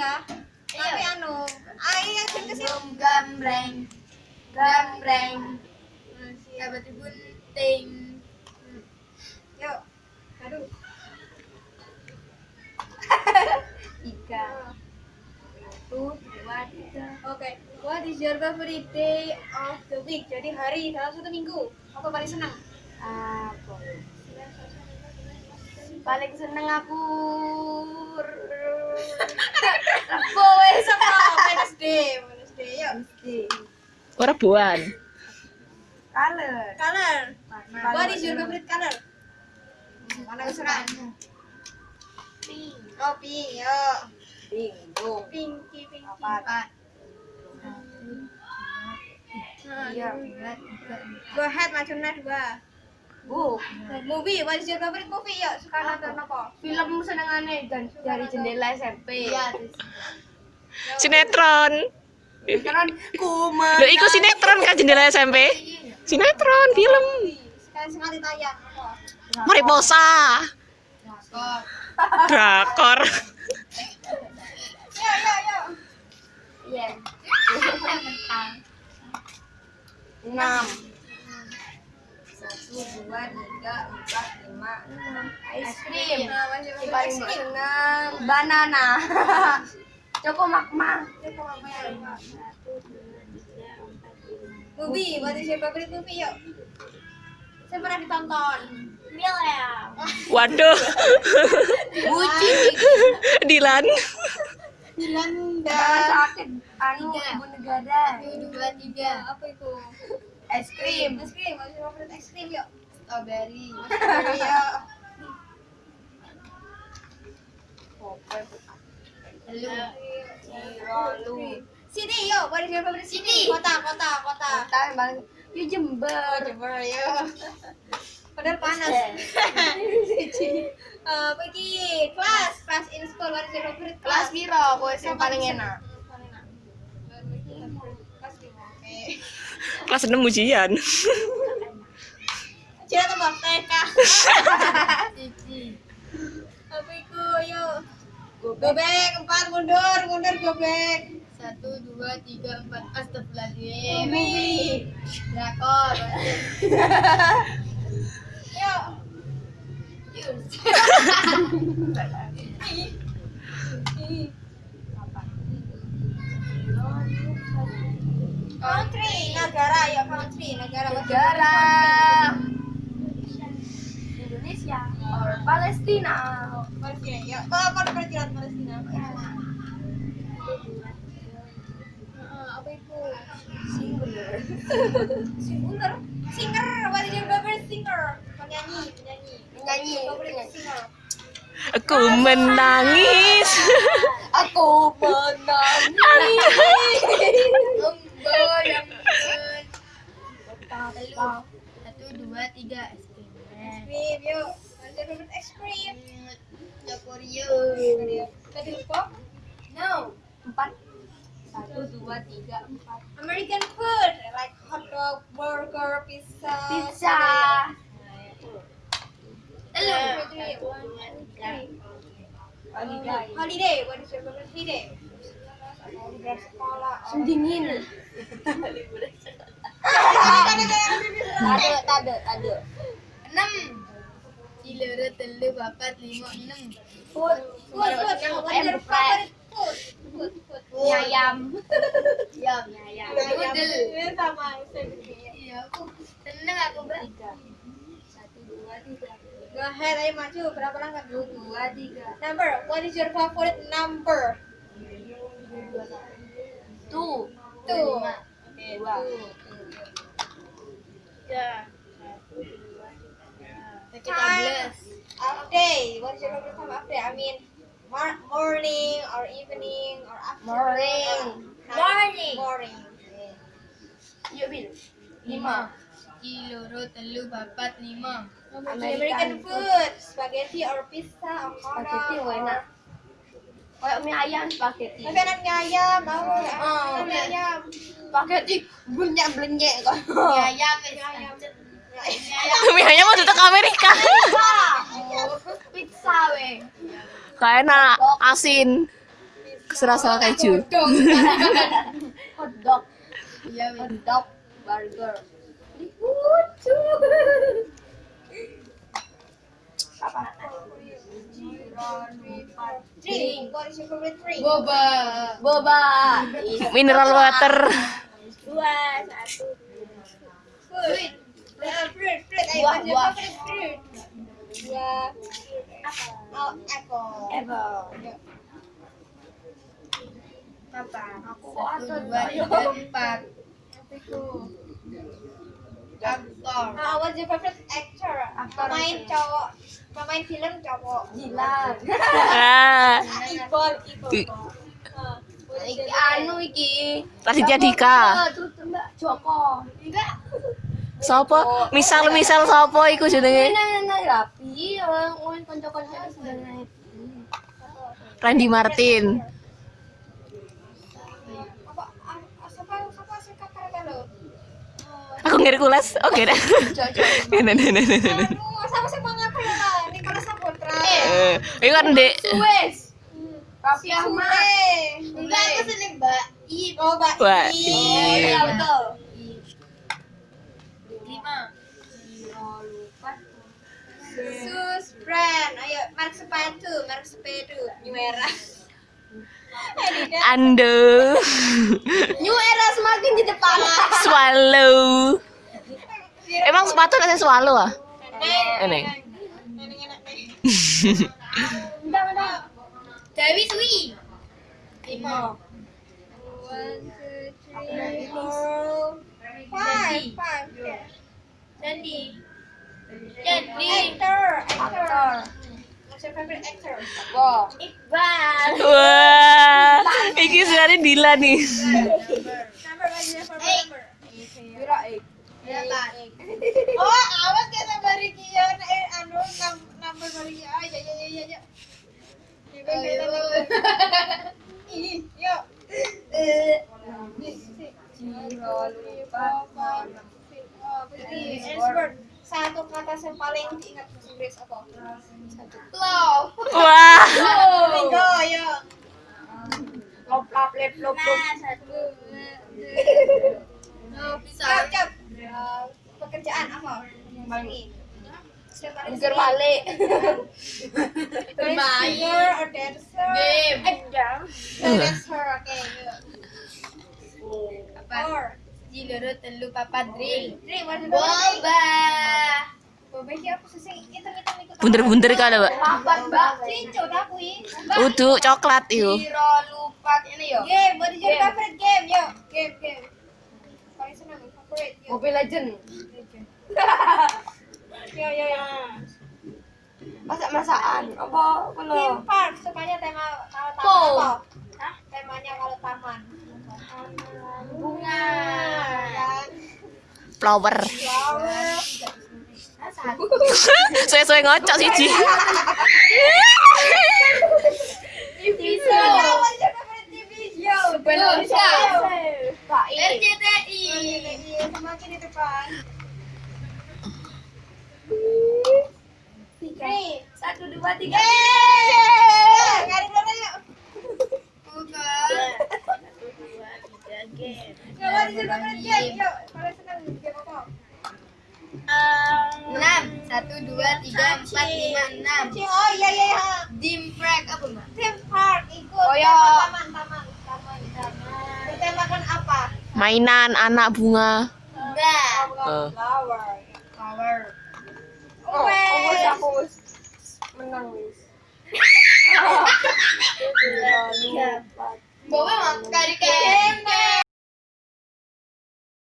ya. Tapi anu, ayo yang ke sini. gambreng gambreng sahabat bunting Yuk. Aduh. tiga satu dua tiga Oke. What is your favorite day of the week? Jadi hari dalam satu minggu. Apa paling senang? apa paling seneng aku Rebo wes apa? Wednesday. Wednesday. Yuk. Ora buan. color Color. What is your favorite color? Mana kesukaan? pink Oh, pink. Yuk. bingung Pinky, pinky. apa Nah, iya Go ahead, macamnya dua. Bu Movie, what is your favorite movie? Yuk, suka nonton apa? film senengane dan dari jendela SMP iya Sinetron. ku Lho iku sinetron kan jendela SMP. Sinetron film. Sekali-sekali tayang. apa? Mariposa. Drakor. Yuk, yuk, yuk. iya enam satu dua tiga empat lima enam es krim yang paling seneng banana Coko makma Movie, what is your favorite movie? Yuk. Saya pernah ditonton. William Waduh. Buci Dilan. Belanda. sakit anu ibu negara Dua, tiga. Apa itu? es krim Es krim, what is your favorite es krim? Yuk. Strawberry Yuk. lalu City, yuk. What is your favorite city? Kota, kota, kota. kita yang paling yuk jember Jember, yuk. Padahal panas. Eh, pergi kelas, kelas in school. What is your favorite kelas class? biro bos yang paling enak Kelas. Kelas 6 ujian. Cina tambah TK. cici Apa itu? Yuk. Gobek, empat, mundur, mundur, gobek. satu dua tiga empat astagfirullahaladzim Movie. drakor Yuk. Country, negara ya country, negara. Negara Palestina? Oke, yuk. Oh, apa perkiraan Palestina? Eh, apa itu? singular Singer. Singer, what is your favorite singer? Penyanyi, penyanyi. Penyanyi, Favorite singer. Aku menangis. aku menangis burger, pizza. pizza Hello. Holiday. Holiday. What is your favorite holiday? Liburan sekolah. tade enam telu papat lima enam Food. Food. Food. Food? Food. Food. ayam ayam noodle sama. Iya aku seneng aku bertiga satu dua tiga Go ahead, ayo maju. Berapa langkah? satu dua tiga Number. What is your favorite number? Two. lima Okay, dua two. tiga Time of day. What is your favorite time of day? I mean, mor- morning or evening or afternoon. Morning. or- Morning. Morning. yuk bil lima ciloro telu papat lima American, food. Spaghetti or pizza or Spaghetti enak. kayak mie ayam spaghetti Tapi anak mie ayam, mau? Oh, Mie ayam. spaghetti banyak belenyek kok mie ayam Mie ayam. Mie ayam mau ke Amerika. pizza we Kayak enak asin. Serasa keju. Dong. hotdog Iya, hotdog burger. Lucu. apa? Drink. What is your favorite drink? Boba. boba. Mineral water. dua satu. Fruit fruit fruit? Buah, buah. oh apple. Apple. Apa aku Satu, dua, tiga, empat. Aktor. Ah, what's your favorite actor? Pemain cowok, pemain film cowok. Ah, Ah, Iki anu iki. Raditya Dika. Tutup Mbak Joko. Enggak. Sopo? Misal misal sopo iku jenenge? Rapi. Randy Martin. apa? ah, Siapa siapa sih kata lo? Aku Hercules. Oke dah. Nah, nah, nah, nah, nah, nah. Sama sih bang aku lah. Nicholas Saputra. Eh, kan dek. Wes. Raffi Ahmad. Enggak aku seneng Mbak. I. Oh, Mbak. I. Oh, iya betul. Lima. Sus brand. Ayo, merek sepatu, merek sepatu, New Era. Adidas. Ando. New era semakin di depan. Swallow. Emang sepatu ada swallow ah? Udah. Dewi Sui. Lima. One, two, three, four, five, five. Sandy. Jadi. Actor, actor. Wow. Iqbal. Wah, iki sebenarnya Dila nih. Number one, your favorite number. Bira eight. Delapan. Oh, awas kayak sabar iki ya. Eh, anu nam- number bari ya. Ya ya ya ya. ya. Kan. Ih, yuk. Eh, oh. Satu kata yang paling diingat bahasa Inggris apa? Satu. Love. Wah. Minggu, yuk. Lop, lop, lep, lop, lop. Nah, satu. Oh, bisa. Cap, cap. Pekerjaan apa? Yang paling ini. Sering. balik. Bermain. Or dancer? Game. Eh, dancer, oke. yuk. Apa? Or. Jiloro telu papat drink. Drink? Boba. Boba iki apa sih. Papat, Mbak. Cincu. Udu coklat iku. Jiro lupat ini yo. Game, what is your Game. favorite game? Yo, game, game. Paling senang favorite. Yo, Mobile Legend. Yo, yo. yo. Masak-masakan. Apa belum? Theme park, sukanya tema kalau taman Po. apa? Hah? Temanya kalau taman. Bunga. Flower. Flower. Suwe-suwe ngocok siji. Bisa. Pak RCTI. Semakin di depan. Satu dua tiga. Senang game apa? Enam. Satu dua tiga empat lima enam. Oh iya iya iya. Dim Prek apa mbak? Theme park ikut Oh, iya. taman taman taman taman. Bertemakan apa? Mainan anak bunga. Enggak. Eh. Flower. Power. Oh, wes. menang wis. Bawa mak kari kari.